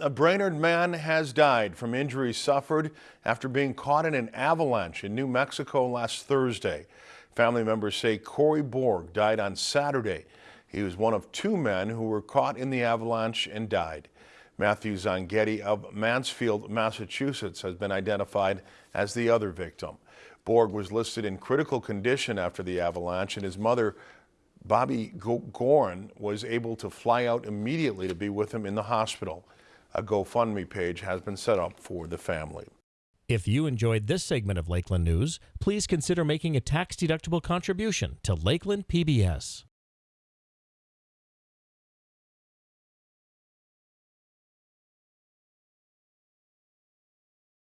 A Brainerd man has died from injuries suffered after being caught in an avalanche in New Mexico last Thursday. Family members say Corey Borg died on Saturday. He was one of two men who were caught in the avalanche and died. Matthew Zanghetti of Mansfield, Massachusetts has been identified as the other victim. Borg was listed in critical condition after the avalanche and his mother Bobby Gorn was able to fly out immediately to be with him in the hospital. A GoFundMe page has been set up for the family. If you enjoyed this segment of Lakeland News, please consider making a tax-deductible contribution to Lakeland PBS.